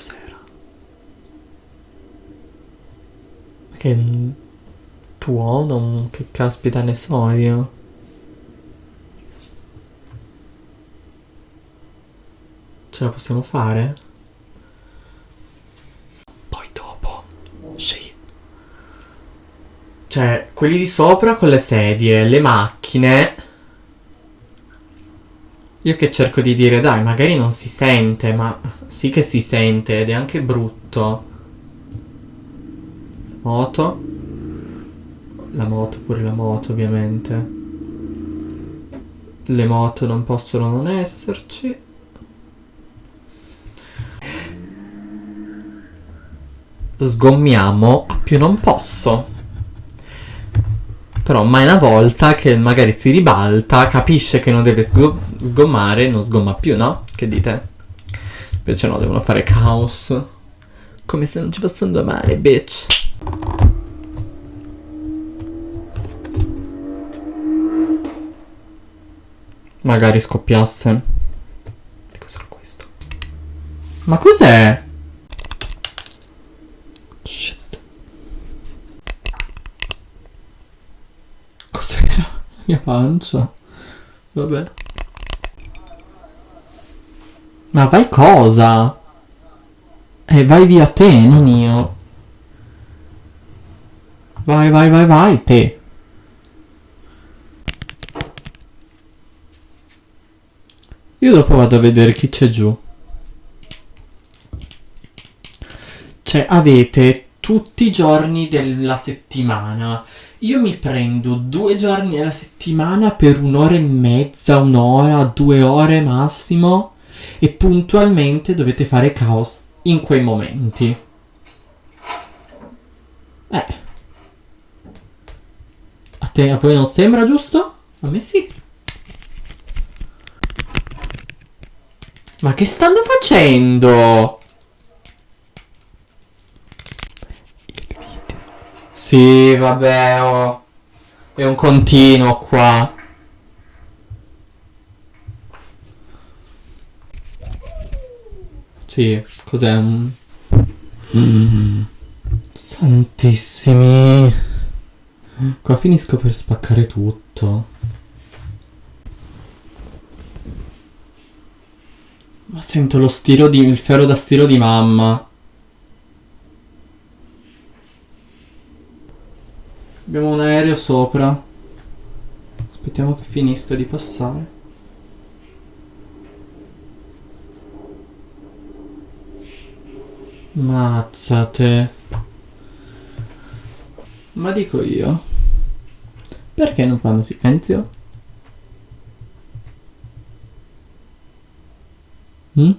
Cos'era? Che tuono? Che caspita ne so io? Ce la possiamo fare? Poi dopo scegli. Cioè, quelli di sopra con le sedie, le macchine. Io che cerco di dire, dai, magari non si sente, ma sì che si sente ed è anche brutto. Moto. La moto, pure la moto, ovviamente. Le moto non possono non esserci. Sgommiamo a più non posso. Però mai una volta che magari si ribalta, capisce che non deve sgo- sgommare, non sgomma più, no? Che dite? Invece no, devono fare caos. Come se non ci fossero domani, bitch. Magari scoppiasse. Che cos'era questo? Ma cos'è? Shit. Cos'era? La mia pancia. Vabbè. Ma vai cosa? Eh, vai via te, non io. Vai, vai, vai, vai, te. Io dopo vado a vedere chi c'è giù. Cioè, avete tutti i giorni della settimana. Io mi prendo due giorni alla settimana per un'ora e mezza, un'ora, due ore massimo. E puntualmente dovete fare caos in quei momenti. Eh. A te, a voi non sembra giusto? A me sì. Ma che stanno facendo? Sì, vabbè, oh. È un continuo qua. Sì, cos'è un... Mm. Santissimi. Qua finisco per spaccare tutto. Ma sento lo stiro di... il ferro da stiro di mamma. Abbiamo un aereo sopra. Aspettiamo che finisca di passare. Mazzate. Ma dico io. Perché non fanno silenzio? Mm?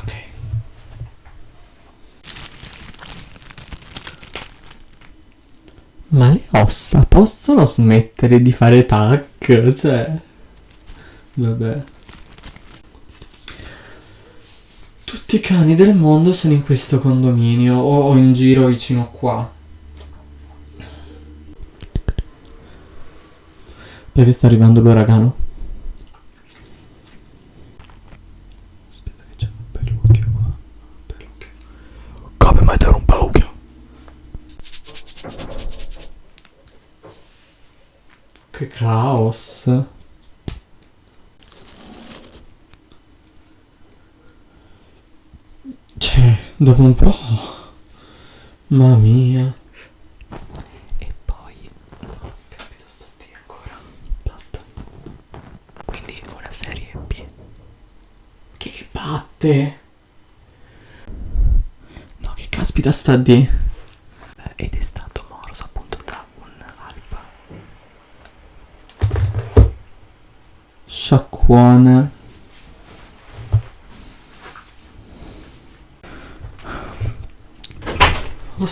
Ok. Ma le ossa possono smettere di fare tac? Cioè... Vabbè. Tutti i cani del mondo sono in questo condominio o, in giro vicino qua. Perché sta arrivando l'uragano? Aspetta che c'è un pelucchio qua. Pelucchio. Come mai c'era un pelucchio? Che caos. Cioè, dopo un po'... Mamma mia. E poi... No, capito, sto D ancora. Basta. Quindi una serie B. Che che batte? No, che caspita sta D? Eh, Ed è stato morso appunto da un alfa. Sciacquone. Oh, s- Che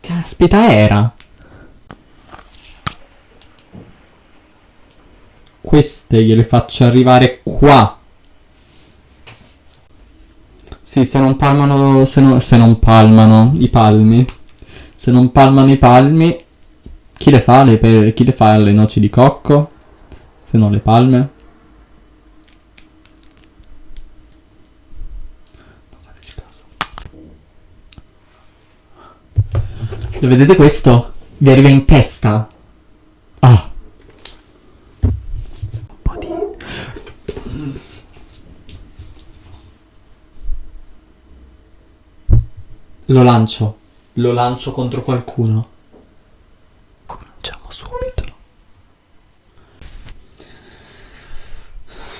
caspita era? Queste gliele faccio arrivare qua. Sì, se non palmano, se, no- se non palmano i palmi. Se non palmano i palmi, chi le fa le pere? Chi le fa le noci di cocco? Se non le palme? Lo vedete questo? Vi arriva in testa. Ah. Un po' di... Lo lancio. Lo lancio contro qualcuno.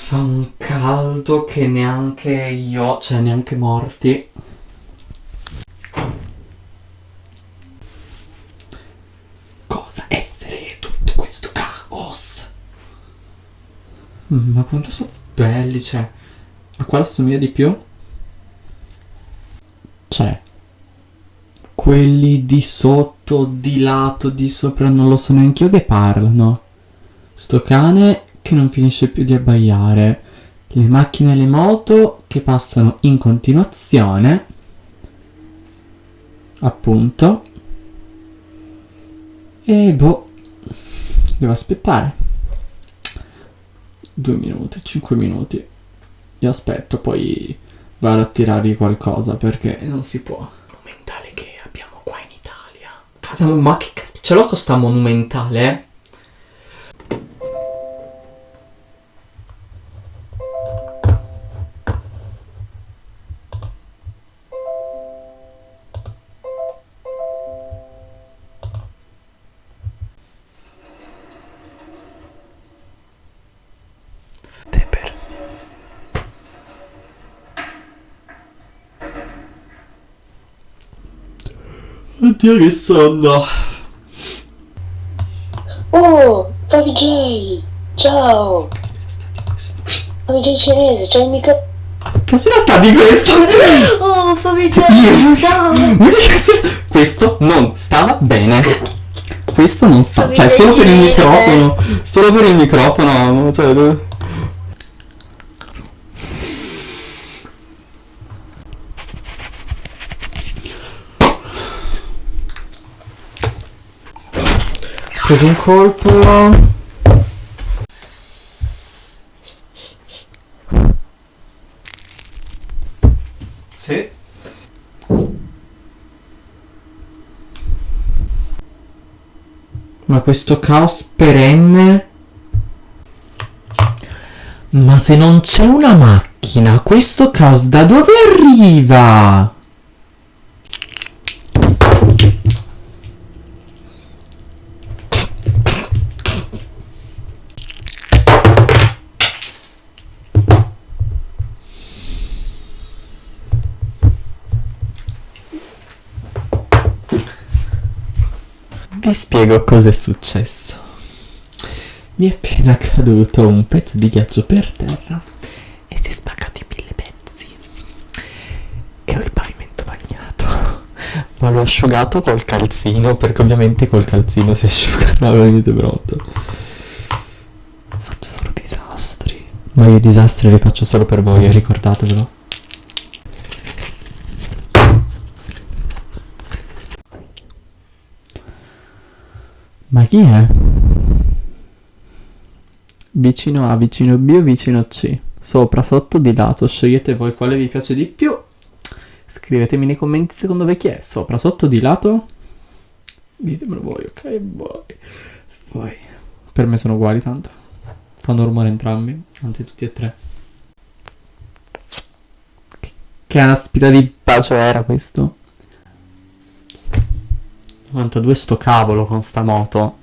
Fa un caldo che neanche io, cioè neanche morti. Cosa essere tutto questo caos? Ma quanto sono belli, cioè. A quale assomiglia di più? Cioè. Quelli di sotto, di lato, di sopra, non lo so neanche io che parlano. Sto cane che non finisce più di abbaiare. Le macchine e le moto che passano in continuazione. Appunto. E boh. Devo aspettare. Due minuti, cinque minuti. Io aspetto, poi vado a tirargli qualcosa perché non si può. Monumentale che abbiamo qua in Italia. Casa, ma che caspita, ce l'ho con sta monumentale? Oddio che sonno. Oh, Fabi J! Ciao! Fabi J cinese, il microfono. Caspita sta di questo? Oh, J! Io- Ciao! Questo non stava bene. Questo non sta. Cioè, solo per il microfono. Solo per il microfono. Cioè. Preso un colpo. Sì. Ma questo caos perenne? Ma se non c'è una macchina, questo caos da dove arriva? Vi spiego cosa è successo. Mi è appena caduto un pezzo di ghiaccio per terra e si è spaccato in mille pezzi. E ho il pavimento bagnato. Ma l'ho asciugato col calzino, perché ovviamente col calzino si asciuga. No, venite pronto. Faccio solo disastri. Ma io i disastri li faccio solo per voi, ricordatevelo. Ma chi è? Vicino A, vicino B o vicino C? Sopra, sotto, di lato. Scegliete voi quale vi piace di più. Scrivetemi nei commenti secondo voi chi è. Sopra, sotto, di lato. Ditemelo voi, ok? Voi. Voi. Per me sono uguali tanto. Fanno rumore entrambi. Anzi, tutti e tre. Che caspita di bacio era questo? 92 sto cavolo con sta moto.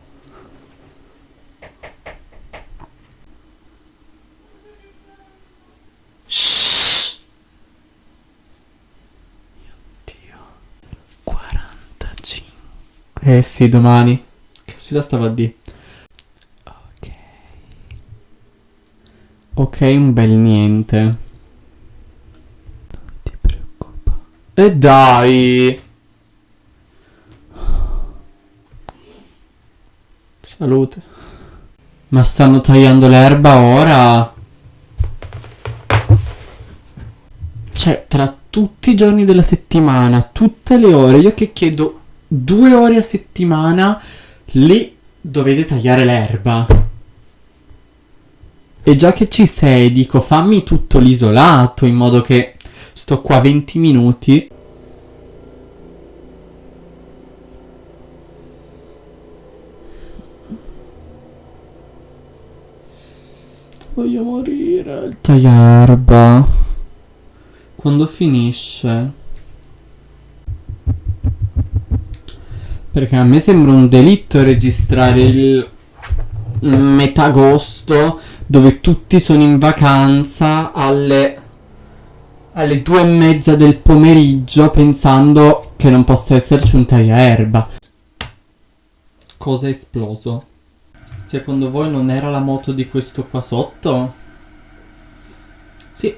Shhh. Mio Dio. 45. Eh sì, domani. Caspita stava a di. Ok. Ok, un bel niente. Non ti preoccupa. E dai! Salute. Ma stanno tagliando l'erba ora? Cioè, tra tutti i giorni della settimana, tutte le ore, io che chiedo due ore a settimana, lì dovete tagliare l'erba. E già che ci sei, dico fammi tutto l'isolato in modo che sto qua 20 minuti. Voglio morire. Il tagliarba. Quando finisce? Perché a me sembra un delitto registrare il metà agosto dove tutti sono in vacanza alle, alle due e mezza del pomeriggio pensando che non possa esserci un tagliaerba. Cosa è esploso? Secondo voi non era la moto di questo qua sotto? Sì,